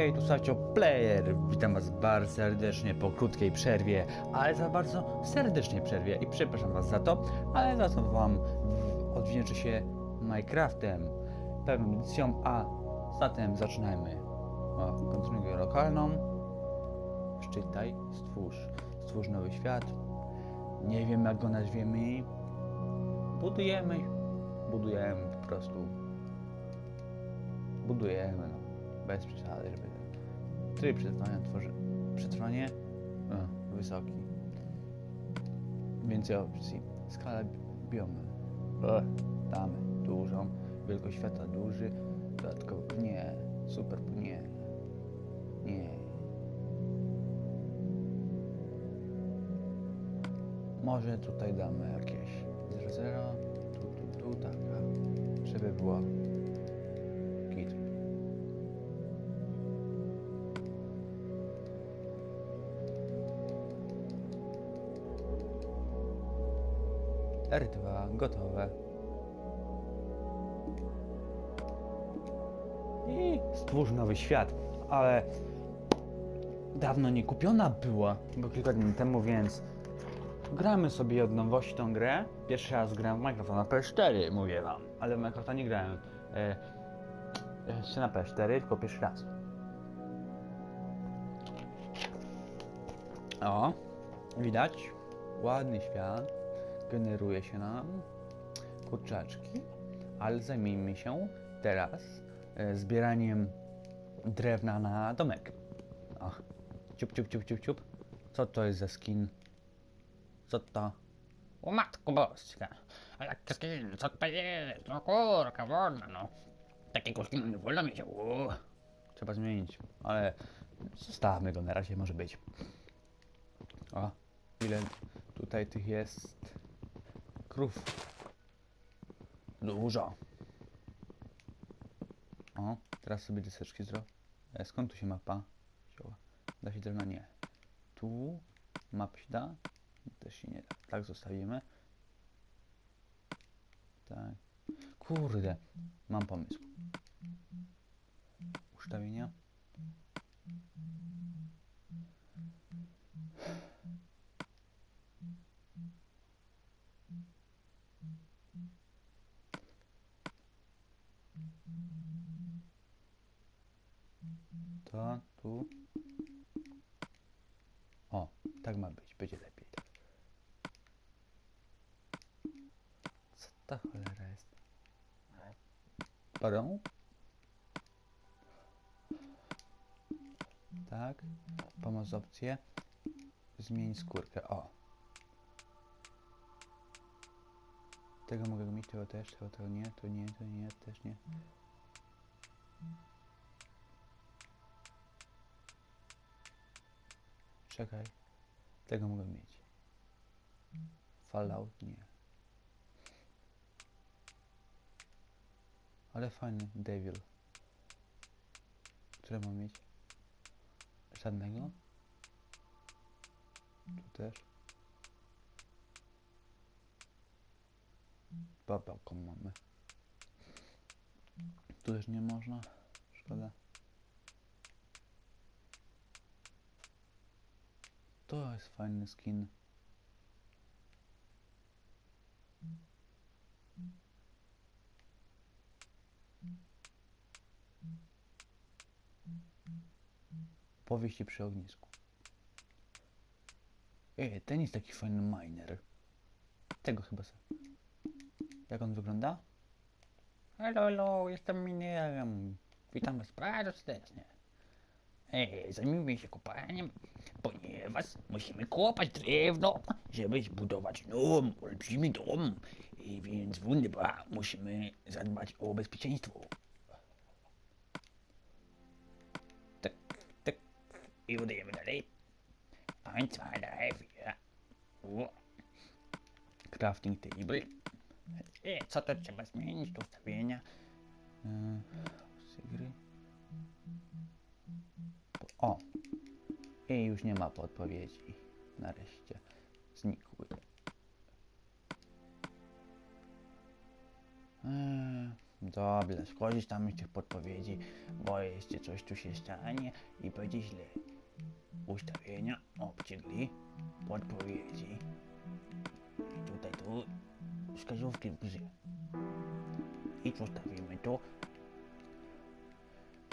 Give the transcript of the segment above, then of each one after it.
Hej, tu Sacio Player. Witam Was bardzo serdecznie po krótkiej przerwie, ale za bardzo serdecznej przerwie i przepraszam Was za to, ale za to Wam odwdzięczę się Minecraftem, pewną edycją, a zatem zaczynajmy. O, kontynuuję lokalną. Szczytaj, stwórz, stwórz nowy świat. Nie wiem jak go nazwiemy. Budujemy, budujemy po prostu. Budujemy, no. Bez przesady, żeby... Tryb przetrwania tworzy... Przetrwanie? O, wysoki. Więcej opcji. Skala bi- biomu. O, damy. Dużą. Wielkość świata duży. Dodatkowo... Nie. Super... Nie. Nie. Może tutaj damy jakieś 0,0. Tu, tu, tu, tak. Żeby było... gotowe. I stwórz nowy świat, ale dawno nie kupiona była, bo kilka dni temu, więc gramy sobie od nowości tą grę. Pierwszy raz grałem w Minecrafta na PS4, mówię wam, ale w Minecrafta nie grałem. E, jeszcze na PS4, tylko pierwszy raz. O, widać, ładny świat. Generuje się nam kurczaczki, ale zajmijmy się teraz e, zbieraniem drewna na domek. O, ciup, ciup, ciup, ciup, ciup. Co to jest za skin? Co to? O matko boska, a jak skin, co to jest? No kurka, wolno no. Takiego skinu nie wolno mieć, o. Trzeba zmienić, ale zostawmy go na razie, może być. O, ile tutaj tych jest krów? Dużo. O, teraz sobie deseczki zrobię. E, Skąd tu się mapa? Da się drewno? Nie. Tu map się da? Też się nie da. Tak zostawimy. Tak. Kurde, mam pomysł. Ustawienia. To tu. O, tak ma być, będzie lepiej. Tak. Co ta cholera jest? Pardon? Tak. Pomoc opcję. Zmień skórkę. O. Tego mogę mieć, tego też, tego, tego nie, to nie, to nie, też nie. Czekaj. Tego mogę mieć. Fallout nie. Ale fajny Devil. Które mam mieć? Żadnego? Tu też. Babałką mamy. Tu też nie można. Szkoda. To jest fajny skin. Powieści przy ognisku. Ej, ten jest taki fajny miner. Tego chyba sobie. Jak on wygląda? Halo, halo, jestem minerem. Witam was bardzo serdecznie. Ej, zajmijmy się kopaniem, ponieważ musimy kopać drewno, żeby zbudować dom, olbrzymi dom. I więc wunderbar, musimy zadbać o bezpieczeństwo. Udajemy dalej. 1, 2, 3, 4. O. Crafting table. E, co to trzeba zmienić? Tu ustawienia. Z gry. O! I już nie ma podpowiedzi. Nareszcie. Znikły. Eee, Dobra, skorzystamy z tych podpowiedzi, bo jeszcze coś tu się stanie i będzie źle. Ustawienia, opcje gry, podpowiedzi. Tutaj tu wskazówki w grze. I zostawimy to.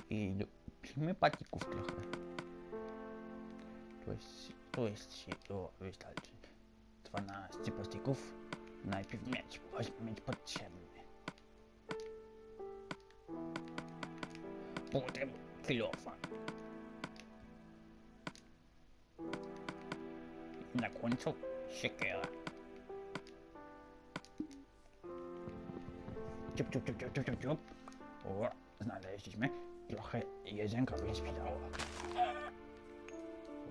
I dopijmy patików trochę. Tu jest, tu jest się, o, wystarczy. 12 plastików. Najpierw mieć, weźmy mieć potrzebny. Potem na końcu siekiera. Ciup, ciup, ciup, ciup, ciup, ciup, ciup. O, znaleźliśmy. Trochę jedzenka by spidało.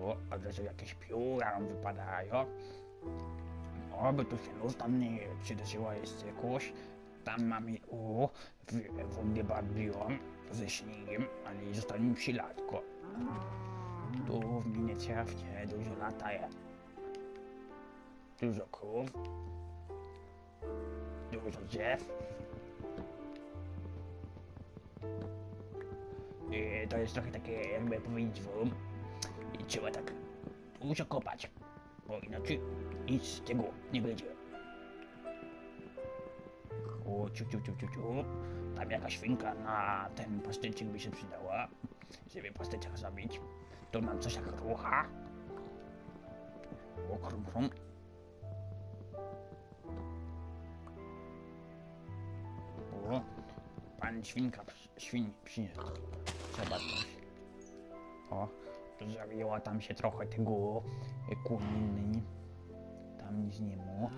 O, a razu jakieś pióra nam wypadają. Oby tu się luz tam nie przydarzyło jeszcze jakoś. Tam mamy, o, w- wunderbar-biom ze śniegiem, ale zostanie mi śladko. Tu w Minecrafcie dużo lataje. Dużo krów. Dużo drzew. I to jest trochę takie, jakby powiedzieć wam, i trzeba tak dużo kopać, bo inaczej nic z tego nie będzie. O, ciu, ciu, ciu, ciu, ciu. Tam jakaś świnka na ten pastyczek by się przydała, żeby pastyczek zabić. Tu mam coś jak rucha. O, krum, krum. Świnka, świn przyniósł. Trzeba coś. O, tam się trochę tego kuniny. Tam nic nie ma.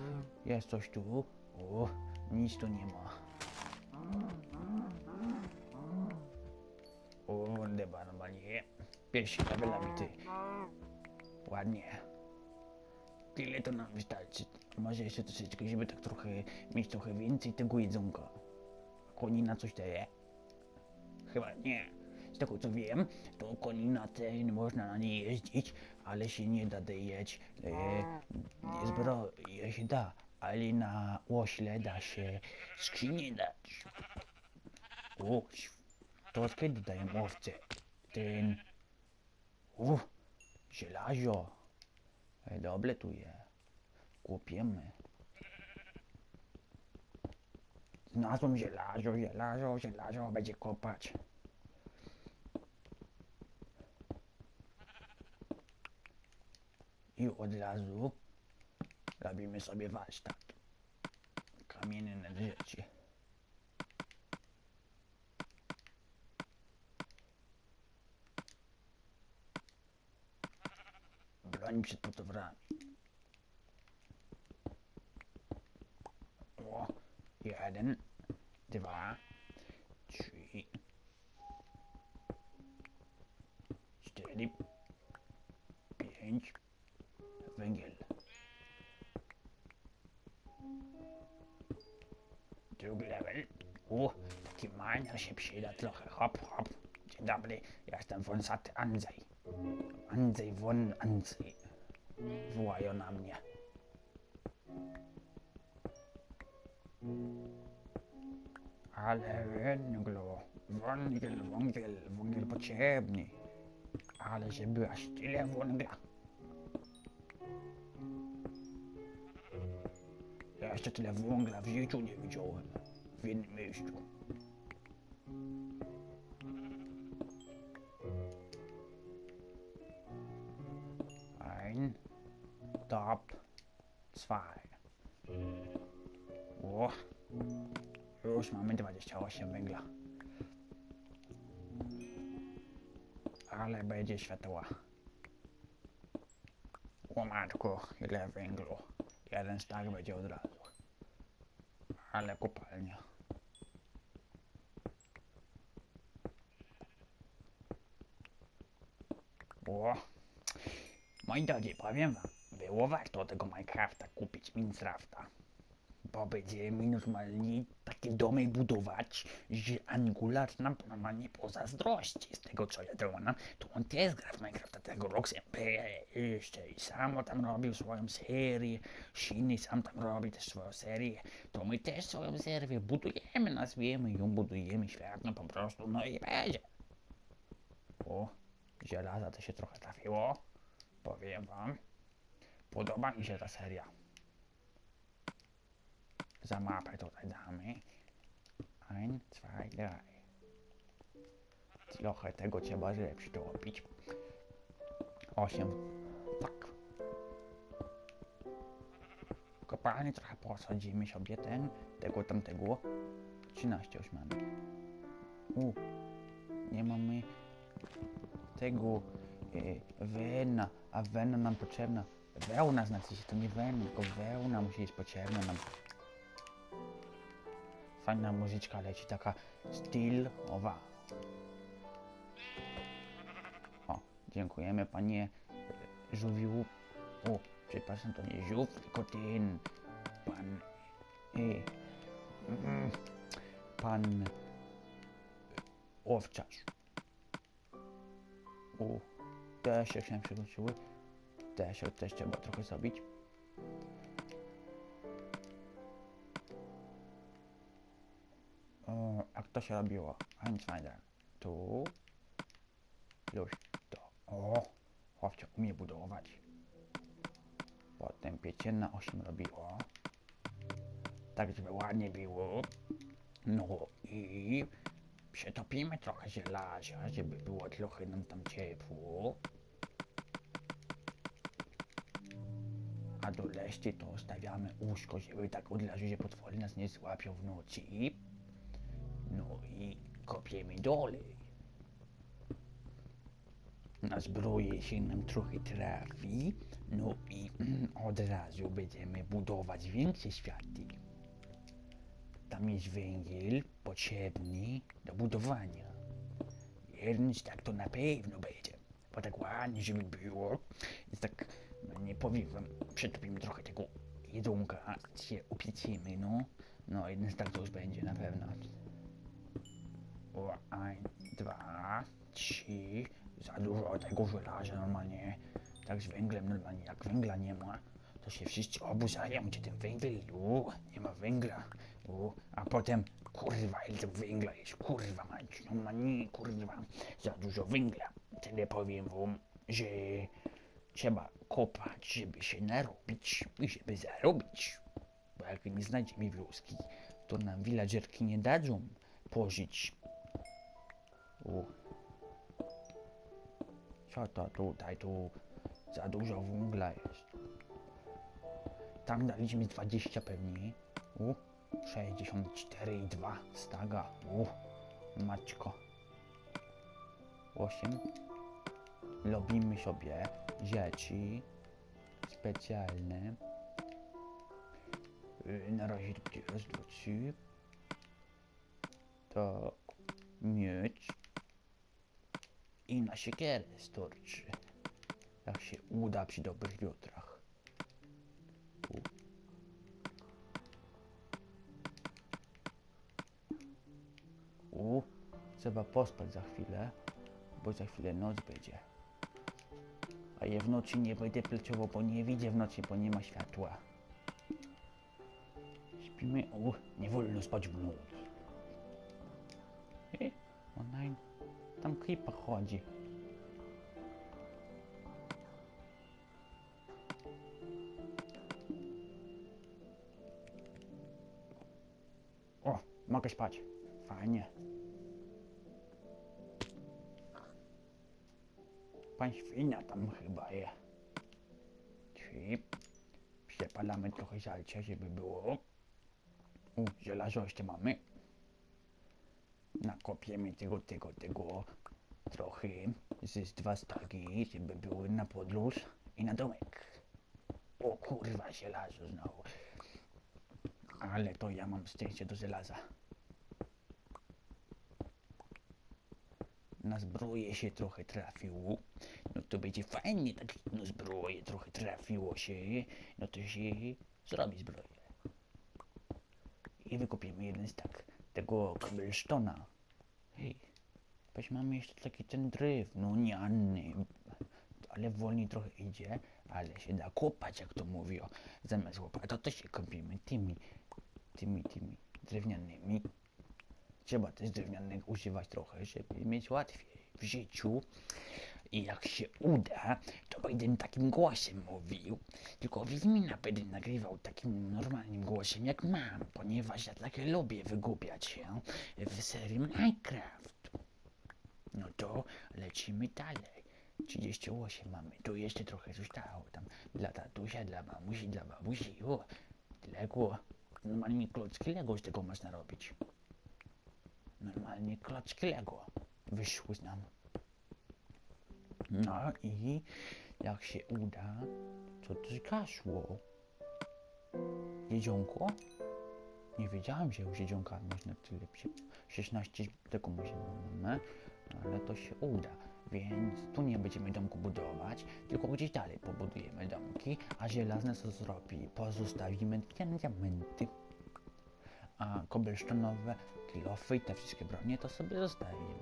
Jest coś tu. O, nic tu nie ma. O, wunderbar, normalnie. Pierwszy level nabity. Ładnie. Tyle to nam wystarczy. Może jeszcze troszeczkę, żeby tak trochę mieć trochę więcej tego jedzonka. Konina coś daje? Chyba nie. Z tego co wiem, to konina ten można na niej jeździć, ale się nie da dojeć. E, zbroje się da, ale na łośle da się skrzynię dać. O, to od kiedy dają owce? Ten... U, żelazo. E, dobre tu je. Kupiemy. Znalazłem żelazo, żelazo, żelazo, będzie kopać. I od razu robimy sobie warsztat. Kamienie na rzeczy. Broń przed potworami. Jeden, dwa, trzy, cztery, pięć, węgiel. Drugi level. O, taki miner się przyda trochę. Hop, hop. Dzień dobry, ja jestem wąsaty Andrzej. Andrzej von Andrzej. Wołają na mnie. Ale węglo, węgiel, węgiel, węgiel potrzebny. Ale żeby aż tyle węgla. Ja jeszcze tyle węgla w życiu nie widziałem. W jednym miejscu. Ein, top, zwei. O, już mamy 28 węgla. Ale będzie światła. O matko, ile węglu. Jeden stak będzie od razu. Ale kopalnia. O, moi drodzy, powiem wam, było warto tego Minecrafta kupić, Minecrafta. Bo będziemy normalnie takie domy budować, że Angular nam normalnie pozazdrości z tego co ja dołam. To on też gra w Minecrafta tego Roxempe jeszcze i samo tam robił swoją serię, Shiny sam tam robi też swoją serię, to my też swoją serię budujemy, nazwiemy ją, budujemy świetnie po prostu, no i będzie. O, żelaza to się trochę trafiło, powiem wam. Podoba mi się ta seria. Za mapę tutaj damy. Ein, zwei, drei. Trochę tego trzeba lepszy dopić. Osiem. Tak. Kopalnie trochę posadzimy sobie ten, tego tamtego. 13 już mamy. U, nie mamy tego e, wena, a wena nam potrzebna. Wełna znaczy się, to nie wen, tylko wełna musi być potrzebna nam. Fajna muzyczka leci, taka stylowa. O, dziękujemy panie żółwiu. O, przepraszam, to nie żółw, tylko ten pan... E, pan... Owczarz. O, też się się przewróciły. Też, też trzeba trochę zrobić. O, a kto się robiło? Einsteiner. Tu. Już to. O, chłopcze umie budować. Potem pięcienna osiem robiło. Tak, żeby ładnie było. No i przetopimy trochę żelaza, żeby było trochę nam tam ciepło. A do reszty to stawiamy łóżko, żeby tak od razu się potwory nas nie złapią w nocy. Kopiemy dalej. Na zbroję się nam trochę trafi, no i od razu będziemy budować większe światy. Tam jest węgiel potrzebny do budowania. Więc tak to na pewno będzie. Bo tak ładnie, żeby było. Więc tak, no nie powiem wam, przetopimy trochę tego jedzonka, się upiecimy, no. No, jeden tak to już będzie na pewno. Dwa, trzy. Za dużo tego żelaza normalnie. Tak z węglem normalnie, jak węgla nie ma, to się wszyscy oburzają, gdzie ten węgiel, nie ma węgla, u, a potem, kurwa, ile węgla jest, kurwa, mać, no ma nie, kurwa, za dużo węgla. Tyle powiem wam, że trzeba kopać, żeby się narobić i żeby zarobić. Bo jak nie znajdziemy wioski, to nam villagerki nie dadzą pożyć. U. Co to tutaj, tu za dużo węgla jest. Tam daliśmy 20 pewnie. U. 64,2 staga. U. Maćko. 8. Robimy sobie rzeczy specjalne. Y, Na razie to będzie raz, dwa, trzy. Tak. Mieć. I na siekierę starczy. Jak się uda przy dobrych wiatrach. U. U. Trzeba pospać za chwilę, bo za chwilę noc będzie. A ja w nocy nie będę pleciowo, bo nie widzę w nocy, bo nie ma światła. Śpimy, u, nie wolno spać w noc. Creeper chodzi. O, mogę spać. Fajnie. Pan świnia tam chyba je. Czyli przepalamy trochę żalcia, żeby było. U, żelazo jeszcze mamy. Nakopiemy tego, tego, tego trochę. Z dwa stagi, żeby były na podróż i na domek. O kurwa, żelazo znowu. Ale to ja mam szczęście do żelaza. Na zbroję się trochę trafiło. No to będzie fajnie, tak na zbroję trochę trafiło się. No to się zrobi zbroję. i wykupiemy jeden stak tego cobblestona. Weź mamy jeszcze taki ten drewniany, ale wolniej trochę idzie, ale się da kopać, jak to mówią. Zamiast łopata to się kopimy tymi, tymi, tymi drewnianymi. Trzeba też drewnianych używać trochę, żeby mieć łatwiej w życiu. I jak się uda, to będę takim głosem mówił. Tylko Wiedźmina będę nagrywał takim normalnym głosem jak mam, ponieważ ja tak lubię wygłupiać się w serii Minecraft. No to lecimy dalej. 38 mamy, tu jeszcze trochę zostało tam dla tatusia, dla mamusi, dla babusi, o, Lego, normalnie klocki Lego z tego można robić. Normalnie klocki Lego wyszły z nam. No i jak się uda, co to zgasło? Jedzonko? Nie wiedziałem, że już jedzonka można tyle przy 16 tego możemy, ale to się uda. Więc tu nie będziemy domku budować, tylko gdzieś dalej pobudujemy domki, a żelazne co zrobi? Pozostawimy diamenty. A cobblestone, kilofy i te wszystkie bronie to sobie zostawimy.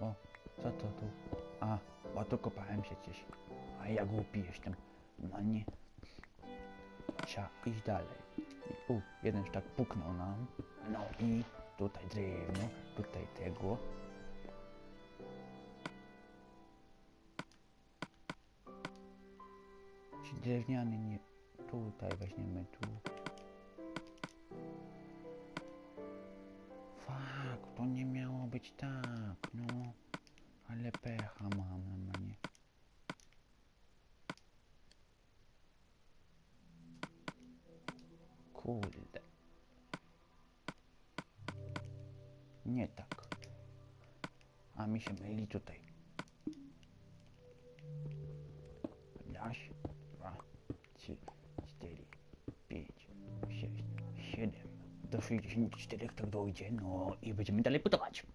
O, co to tu? A, bo tu kopałem przecież. A ja głupi jestem. No nie. Trzeba iść dalej. I, u, jeden sztak puknął nam. No i tutaj drewno, tutaj tego. Ci drewniany nie... Tutaj weźmiemy tu. Fak, to nie miało być tak, no. Ale pecha mam na mnie. Kurde. Nie tak. A mi się myli tutaj. Raz, dwa, trzy, cztery, pięć, sześć, siedem. Do 64 tak dojdzie, no i będziemy dalej budować.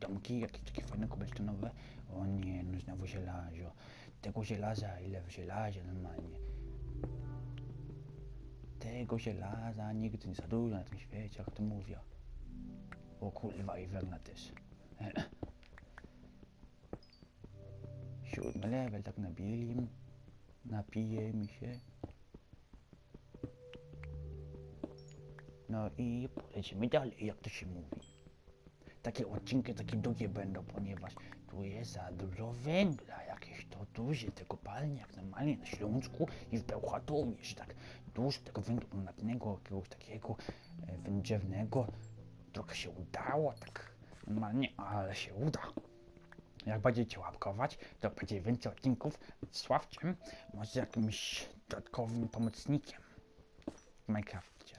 Domki, jakieś takie fajne kobaltonowe. O nie, no znowu żelazo. Tego żelaza, ile w żelazie normalnie. Tego żelaza nigdy nie za dużo na tym świecie, jak to mówią. O kurwa i wegna też. Siódmy level, tak nabili. Napije mi się. No i polecimy dalej, jak to się mówi. Takie odcinki takie długie będą, ponieważ tu jest za dużo węgla. Jakieś to duże te kopalnie, jak normalnie na Śląsku i w Bełchatowie, tak dużo tego węgla brunatnego, jakiegoś takiego e, wędrzewnego. Trochę się udało, tak normalnie, ale się uda. Jak będziecie łapkować, to będzie więcej odcinków z Sławciem, może jakimś dodatkowym pomocnikiem w Minecrafcie.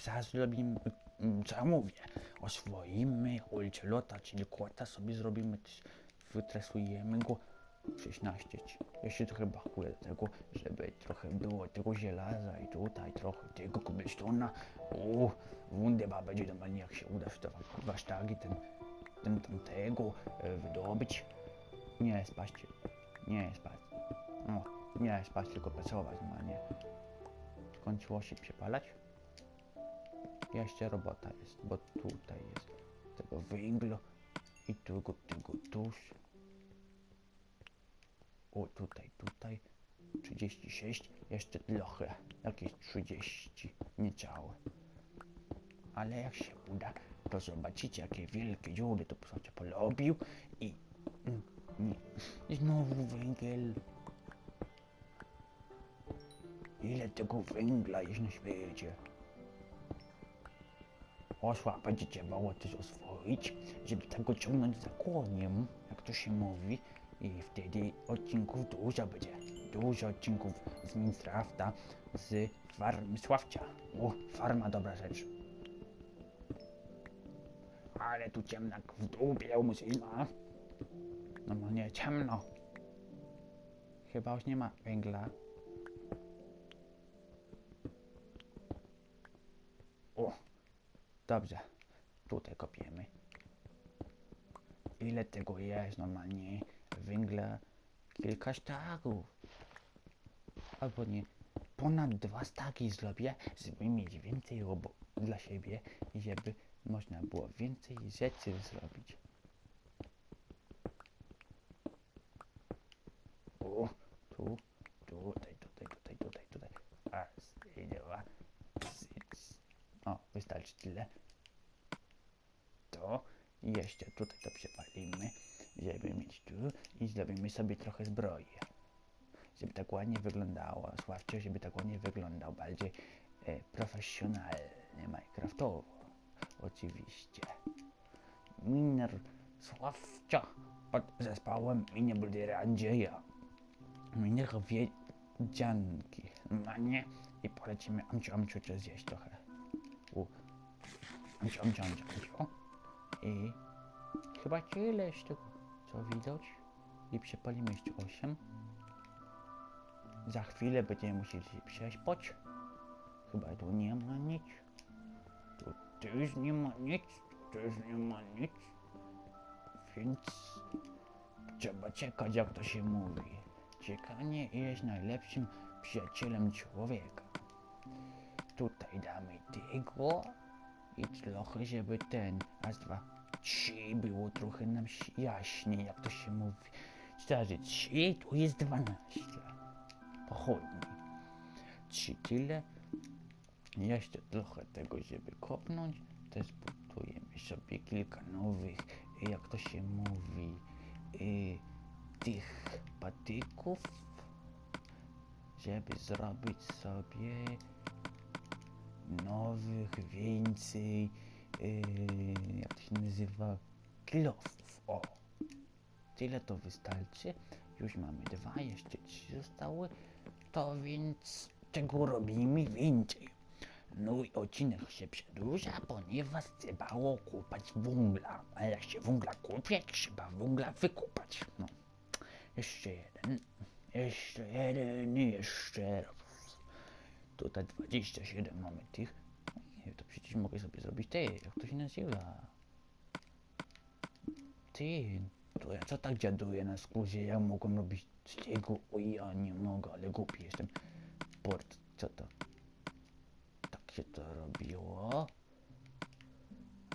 Zaraz zrobimy, mm, co ja mówię, oswoimy ulicę lota, czyli kłota sobie zrobimy, wytresujemy go. 16. ci. Jeszcze trochę brakuje do tego, żeby trochę było tego żelaza i tutaj trochę tego cobblestona. O, wunderbar będzie normalnie jak się uda te dwa sztagi, ten, ten tamtego e, wydobyć. Nie spać, nie spać. No, nie spać, tylko pracować normalnie. Skończyło się przepalać? Jeszcze robota jest, bo tutaj jest tego węgla i tego, tego tuż. O, tutaj, tutaj. 36, jeszcze trochę, jakieś 30, niecałe. Ale jak się uda, to zobaczycie, jakie wielkie dziury to sobie polobił i... mm, I znowu węgiel. Ile tego węgla jest na świecie? Osła będzie trzeba też oswoić, żeby tego ciągnąć za koniem, jak to się mówi. I wtedy odcinków dużo będzie. Dużo odcinków z Minecrafta, z farmy Sławcia. O, farma dobra rzecz. Ale tu ciemno jak w dupie u muzyna. Normalnie ciemno. Chyba już nie ma węgla. O, dobrze. Tutaj kopiemy. Ile tego jest normalnie? Węgla kilka sztaków. Albo nie, ponad dwa staki zrobię, żeby mieć więcej robo dla siebie i żeby można było więcej rzeczy zrobić. O, tu, tutaj, tutaj, tutaj, tutaj, tutaj. Dwa, trzy. O, wystarczy tyle. To jeszcze tutaj to przepalimy, żeby mieć tu i zrobimy sobie trochę zbroi. Żeby tak ładnie wyglądało, Sławcio, żeby tak ładnie wyglądał, bardziej e, profesjonalnie, Minecraftowo. Oczywiście. Miner Sławcia pod zespołem Minie Buldera Andrzeja. Minego wiedzianki. No nie. I polecimy amciu, amciu, czy zjeść trochę. U. Amciu, amciu, amciu, amciu. I chyba tyle z tego, co widać. I przepalimy jeszcze 8. Za chwilę będziemy musieli się przespać. Chyba tu nie ma nic. Tu też nie ma nic. Tu też nie ma nic. Więc trzeba czekać, jak to się mówi. Czekanie jest najlepszym przyjacielem człowieka. Tutaj damy tego i trochę, żeby ten, raz, dwa, trzy było trochę nam jaśniej, jak to się mówi. Starzy, trzy, tu jest dwanaście. Pochodni. Trzy tyle. Jeszcze trochę tego, żeby kopnąć. Też budujemy sobie kilka nowych, jak to się mówi, y, tych patyków, żeby zrobić sobie nowych, więcej, yy, jak się nazywa, kilofów. O, tyle to wystarczy. Już mamy dwa, jeszcze trzy zostały. To więc czego robimy więcej? No i odcinek się przedłuża, ponieważ trzeba kupać węgla. A jak się węgla kupie, trzeba węgla wykupać. No. Jeszcze jeden. Jeszcze jeden, jeszcze raz. Tutaj 27 mamy tych. To przecież mogę sobie zrobić ty, jak to się nazywa? Ty, to ja co tak dziaduję na skórze, ja mogłem robić z tego, o ja nie mogę, ale głupi jestem. Port, co to? Tak się to robiło.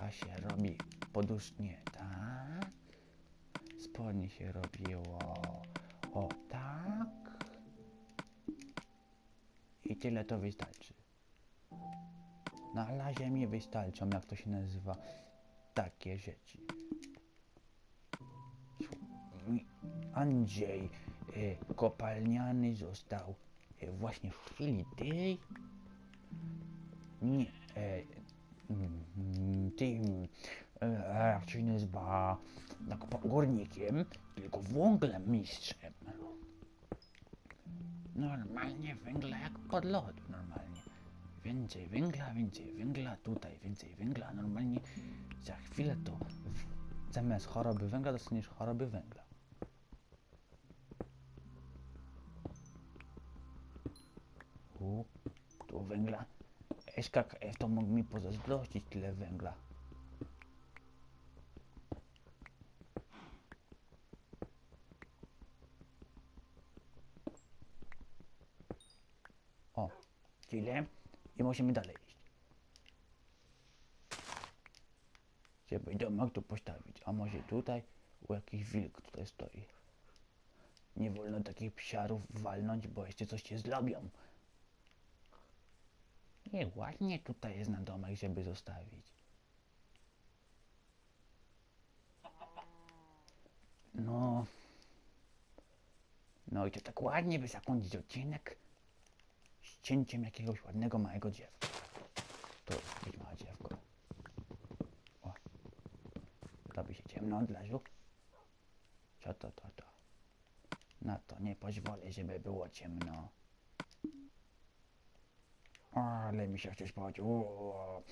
A się robi podusznie, tak? Spodnie się robiło o tak. I tyle to wystarczy. Na razie mi wystarczą, jak to się nazywa, takie rzeczy. Andrzej e, kopalniany został e, właśnie w chwili tej nie, e, mm, tym, e, jak się nazywa, tak górnikiem, tylko węglem mistrzem. Normalnie węgla jak pod lodu. Więcej węgla, więcej węgla, tutaj więcej węgla, normalnie za chwilę to zamiast choroby węgla dostaniesz choroby węgla. U, tu węgla. SKKF to mógł mi pozazdrościć tyle węgla. O, tyle. I musimy dalej iść. Żeby domek tu postawić. A może tutaj u jakiś wilk tutaj stoi. Nie wolno takich psiarów walnąć, bo jeszcze coś się zrobią. Nie, ładnie tutaj jest na domek, żeby zostawić. No. No i to tak ładnie by zakończyć odcinek cięciem jakiegoś ładnego małego drzewka. To być małe drzewko. O. Robi się ciemno od. Co to, to, to? Na to nie pozwolę, żeby było ciemno. O, ale mi się chce spać. O.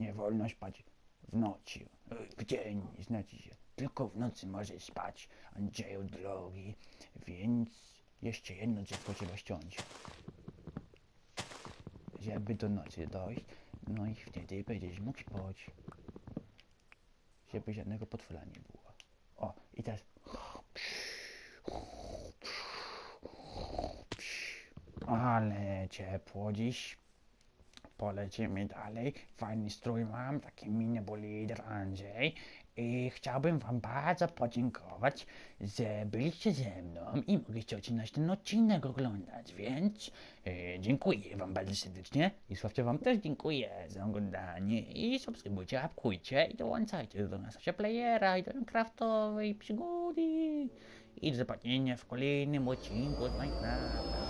Nie wolno spać w nocy. W dzień, znaczy się. Tylko w nocy możesz spać, Andrzeju drogi. Więc jeszcze jedno drzewko trzeba ściąć. Żeby do nocy dojść. No i wtedy będziesz mógł spać. Żeby żadnego potwora nie było. O, i teraz ale ciepło dziś. Polecimy dalej. Fajny strój mam, taki mini bolid Andrzej. I chciałbym wam bardzo podziękować, że byliście ze mną i mogliście odcinać ten odcinek oglądać, więc e, dziękuję wam bardzo serdecznie. I Sławcie wam też dziękuję za oglądanie i subskrybujcie, apkujcie i dołączajcie do naszego playera i do Minecraftowej przygody. I do zobaczenia w kolejnym odcinku z Minecrafta.